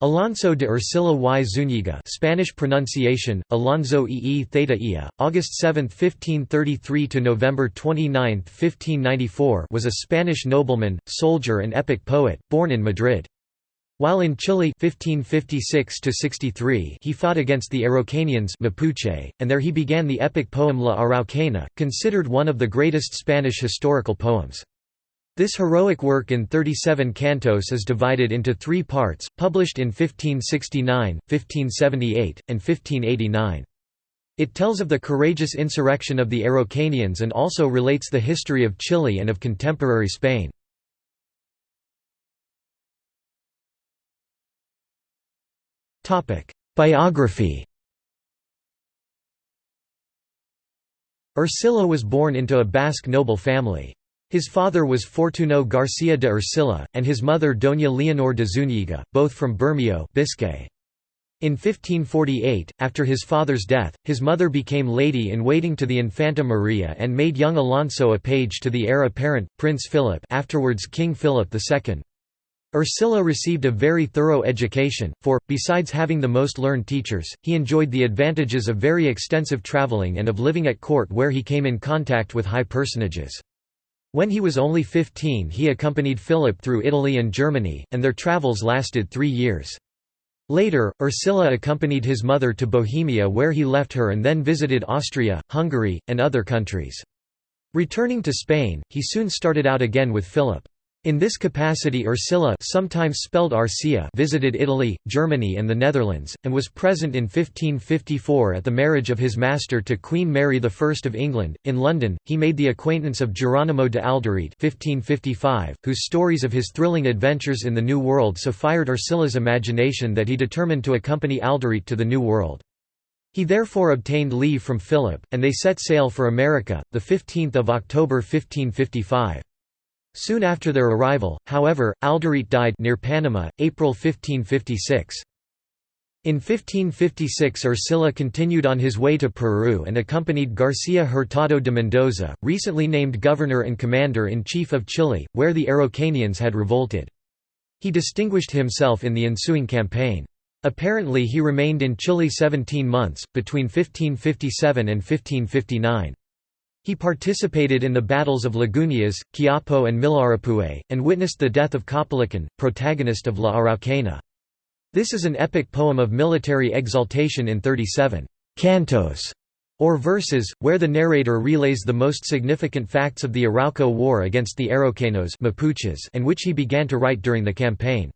Alonso de Ercilla y Zúñiga Spanish pronunciation, Alonso e Theta Ia, August 7, 1533 to November 29, 1594 was a Spanish nobleman, soldier and epic poet, born in Madrid. While in Chile 1556 he fought against the Araucanians Mapuche, and there he began the epic poem La Araucana, considered one of the greatest Spanish historical poems. This heroic work in 37 cantos is divided into three parts, published in 1569, 1578, and 1589. It tells of the courageous insurrection of the Araucanians and also relates the history of Chile and of contemporary Spain. Biography Ercilla was born into a Basque noble family. His father was Fortuno García de Ercilla, and his mother Doña Leonor de Zúñiga, both from Bermeo Biscay. In 1548, after his father's death, his mother became lady-in-waiting to the Infanta Maria and made young Alonso a page to the heir apparent, Prince Philip afterwards King Philip II. Ercilla received a very thorough education, for, besides having the most learned teachers, he enjoyed the advantages of very extensive travelling and of living at court where he came in contact with high personages. When he was only 15 he accompanied Philip through Italy and Germany, and their travels lasted three years. Later, Ercilla accompanied his mother to Bohemia where he left her and then visited Austria, Hungary, and other countries. Returning to Spain, he soon started out again with Philip. In this capacity Ercilla sometimes spelled Arcia visited Italy, Germany and the Netherlands, and was present in 1554 at the marriage of his master to Queen Mary I of England. In London, he made the acquaintance of Geronimo de Alderete 1555, whose stories of his thrilling adventures in the New World so fired Ercilla's imagination that he determined to accompany Alderete to the New World. He therefore obtained leave from Philip, and they set sail for America, 15 October 1555. Soon after their arrival, however, Alderete died near Panama, April 1556. In 1556 Ercilla continued on his way to Peru and accompanied García Hurtado de Mendoza, recently named governor and commander-in-chief of Chile, where the Araucanians had revolted. He distinguished himself in the ensuing campaign. Apparently he remained in Chile 17 months, between 1557 and 1559. He participated in the battles of Lagunas, Quiapo and Millarapue, and witnessed the death of Caupolicán, protagonist of La Araucana. This is an epic poem of military exaltation in 37 cantos or verses, where the narrator relays the most significant facts of the Arauco War against the Araucanos and which he began to write during the campaign.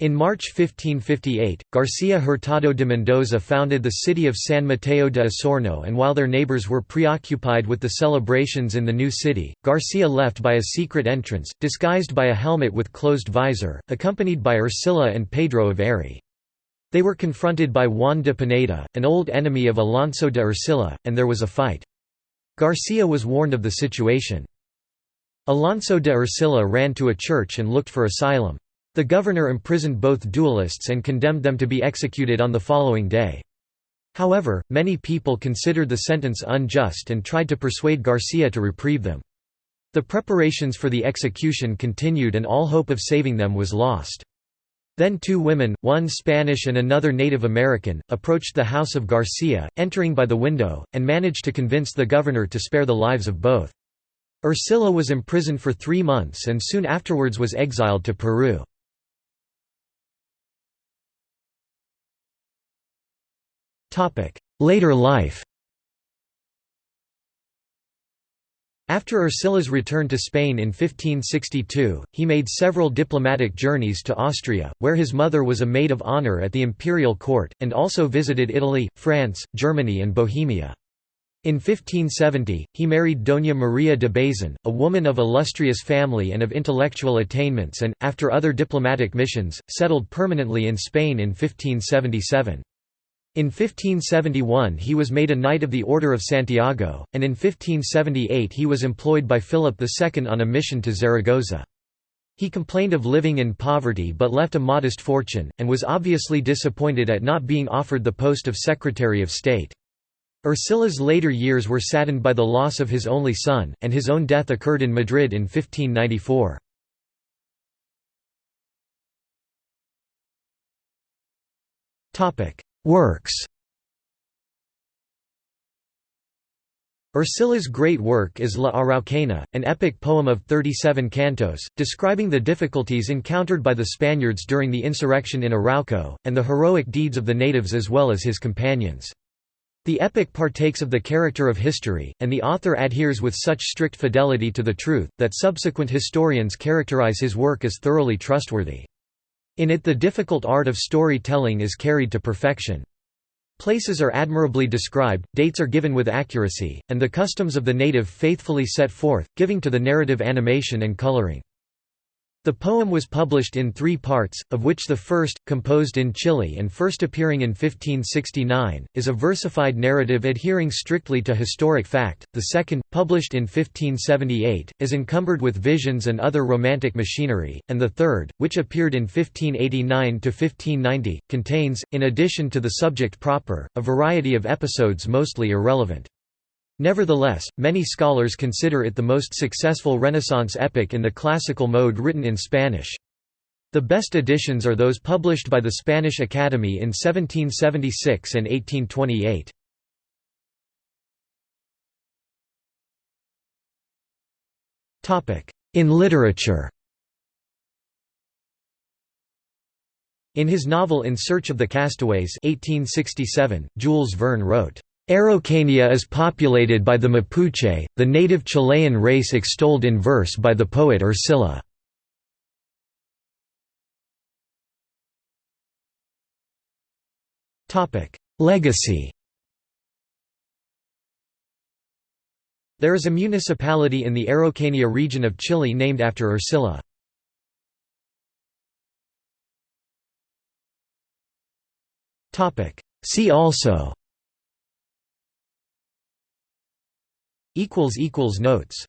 In March 1558, García Hurtado de Mendoza founded the city of San Mateo de Osorno and while their neighbors were preoccupied with the celebrations in the new city, Garcia left by a secret entrance, disguised by a helmet with closed visor, accompanied by Ercilla and Pedro of Eri. They were confronted by Juan de Pineda, an old enemy of Alonso de Ercilla, and there was a fight. Garcia was warned of the situation. Alonso de Ercilla ran to a church and looked for asylum. The governor imprisoned both duelists and condemned them to be executed on the following day. However, many people considered the sentence unjust and tried to persuade Garcia to reprieve them. The preparations for the execution continued and all hope of saving them was lost. Then two women, one Spanish and another Native American, approached the house of Garcia, entering by the window, and managed to convince the governor to spare the lives of both. Ercilla was imprisoned for three months and soon afterwards was exiled to Peru. Later life After Ercilla's return to Spain in 1562, he made several diplomatic journeys to Austria, where his mother was a maid of honour at the imperial court, and also visited Italy, France, Germany and Bohemia. In 1570, he married Doña Maria de Bazan, a woman of illustrious family and of intellectual attainments and, after other diplomatic missions, settled permanently in Spain in 1577. In 1571 he was made a Knight of the Order of Santiago, and in 1578 he was employed by Philip II on a mission to Zaragoza. He complained of living in poverty but left a modest fortune, and was obviously disappointed at not being offered the post of Secretary of State. Ercilla's later years were saddened by the loss of his only son, and his own death occurred in Madrid in 1594. Works Ercilla's great work is La Araucana, an epic poem of 37 cantos, describing the difficulties encountered by the Spaniards during the insurrection in Arauco, and the heroic deeds of the natives as well as his companions. The epic partakes of the character of history, and the author adheres with such strict fidelity to the truth, that subsequent historians characterize his work as thoroughly trustworthy. In it the difficult art of story-telling is carried to perfection. Places are admirably described, dates are given with accuracy, and the customs of the native faithfully set forth, giving to the narrative animation and coloring. The poem was published in three parts, of which the first, composed in Chile and first appearing in 1569, is a versified narrative adhering strictly to historic fact, the second, published in 1578, is encumbered with visions and other romantic machinery, and the third, which appeared in 1589–1590, contains, in addition to the subject proper, a variety of episodes mostly irrelevant. Nevertheless, many scholars consider it the most successful Renaissance epic in the classical mode written in Spanish. The best editions are those published by the Spanish Academy in 1776 and 1828. In literature In his novel In Search of the Castaways 1867, Jules Verne wrote, Araucania is populated by the Mapuche, the native Chilean race extolled in verse by the poet Ercilla. Legacy There is a municipality in the Araucania region of Chile named after Ercilla. See also Notes